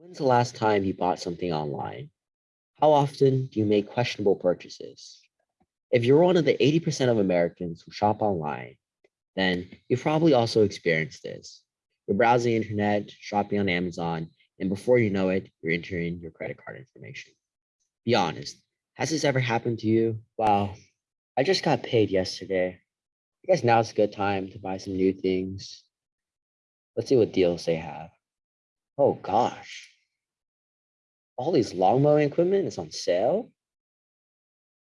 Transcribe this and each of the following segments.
When's the last time you bought something online? How often do you make questionable purchases? If you're one of the 80% of Americans who shop online, then you've probably also experienced this. You're browsing the internet, shopping on Amazon, and before you know it, you're entering your credit card information. Be honest, has this ever happened to you? Wow, I just got paid yesterday. I guess now's a good time to buy some new things. Let's see what deals they have. Oh gosh. All these lawn mowing equipment is on sale.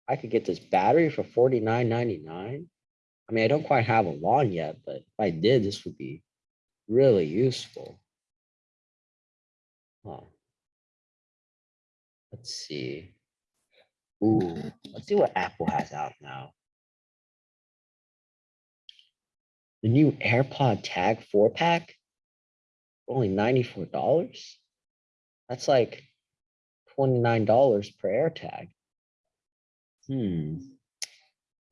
I could get this battery for $49.99. I mean, I don't quite have a lawn yet, but if I did, this would be really useful. Huh. Let's see. Ooh, let's see what Apple has out now. The new AirPod Tag 4 pack, only $94. That's like $29 per air tag. Hmm.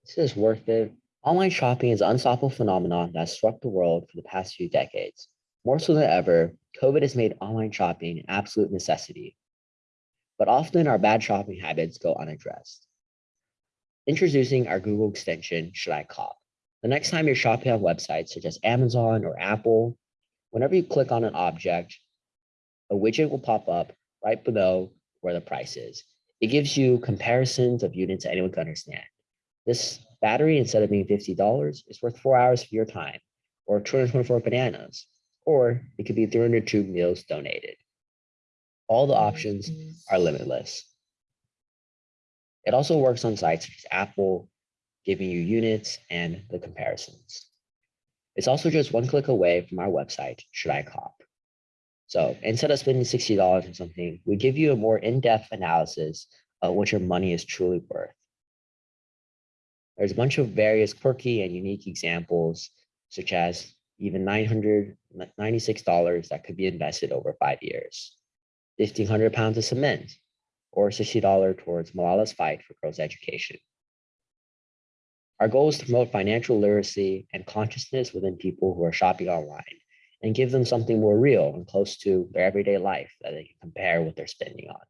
This is worth it. Online shopping is an unstoppable phenomenon that swept the world for the past few decades. More so than ever, COVID has made online shopping an absolute necessity. But often our bad shopping habits go unaddressed. Introducing our Google extension, Should I Cop? The next time you're shopping on websites such as Amazon or Apple, whenever you click on an object, a widget will pop up right below where the price is. It gives you comparisons of units that anyone can understand. This battery, instead of being $50, is worth four hours of your time, or 224 bananas, or it could be 302 meals donated. All the options are limitless. It also works on sites such as Apple, giving you units and the comparisons. It's also just one click away from our website, Should I Cop? So instead of spending $60 on something, we give you a more in-depth analysis of what your money is truly worth. There's a bunch of various quirky and unique examples, such as even $996 that could be invested over five years, 1,500 pounds of cement, or $60 towards Malala's fight for girls' education. Our goal is to promote financial literacy and consciousness within people who are shopping online and give them something more real and close to their everyday life that they can compare what they're spending on.